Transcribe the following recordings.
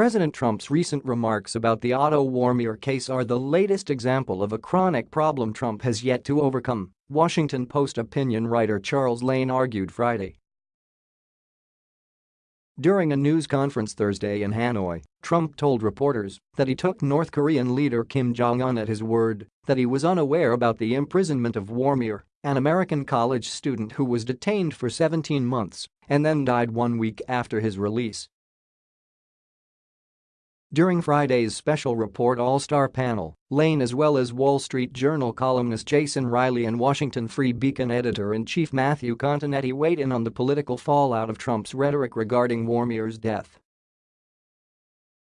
President Trump's recent remarks about the Otto Warmbier case are the latest example of a chronic problem Trump has yet to overcome, Washington Post opinion writer Charles Lane argued Friday. During a news conference Thursday in Hanoi, Trump told reporters that he took North Korean leader Kim Jong-un at his word that he was unaware about the imprisonment of Warmbier, an American college student who was detained for 17 months and then died one week after his release. During Friday's special report All-Star panel, Lane as well as Wall Street Journal columnist Jason Riley and Washington Free Beacon editor-in-chief Matthew Continetti weighed in on the political fallout of Trump's rhetoric regarding Warmbier's death.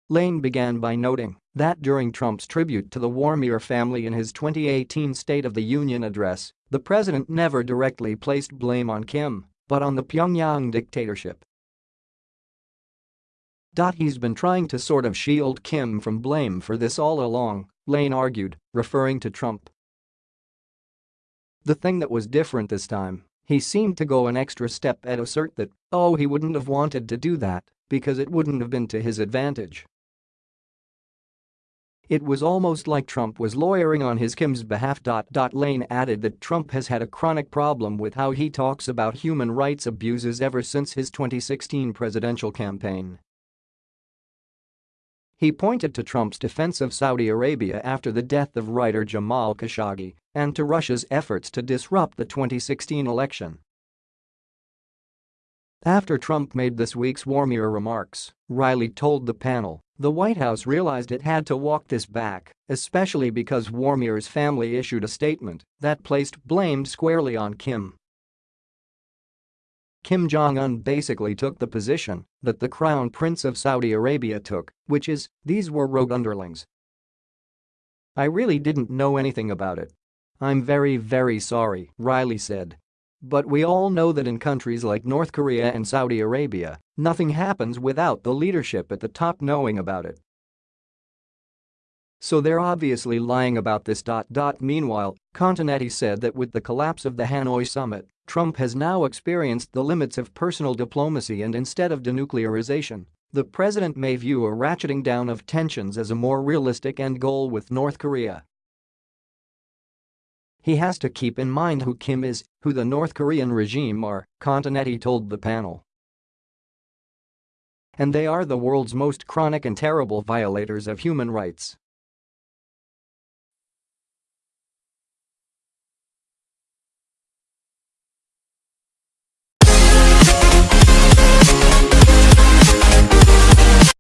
Lane began by noting that during Trump's tribute to the Warmbier family in his 2018 State of the Union address, the president never directly placed blame on Kim, but on the Pyongyang dictatorship. He's been trying to sort of shield Kim from blame for this all along, Lane argued, referring to Trump. The thing that was different this time, he seemed to go an extra step and assert that, oh he wouldn't have wanted to do that because it wouldn't have been to his advantage. It was almost like Trump was lawyering on his Kim's behalf. Lane added that Trump has had a chronic problem with how he talks about human rights abuses ever since his 2016 presidential campaign. He pointed to Trump's defense of Saudi Arabia after the death of writer Jamal Khashoggi and to Russia's efforts to disrupt the 2016 election. After Trump made this week's Warmbier remarks, Riley told the panel the White House realized it had to walk this back, especially because Warmbier's family issued a statement that placed blame squarely on Kim. Kim Jong-un basically took the position that the crown prince of Saudi Arabia took, which is, these were rogue underlings. I really didn't know anything about it. I'm very very sorry, Riley said. But we all know that in countries like North Korea and Saudi Arabia, nothing happens without the leadership at the top knowing about it. So they're obviously lying about this. Meanwhile, Continetti said that with the collapse of the Hanoi summit, Trump has now experienced the limits of personal diplomacy and instead of denuclearization, the president may view a ratcheting down of tensions as a more realistic end goal with North Korea. He has to keep in mind who Kim is, who the North Korean regime are, Continetti told the panel. And they are the world's most chronic and terrible violators of human rights.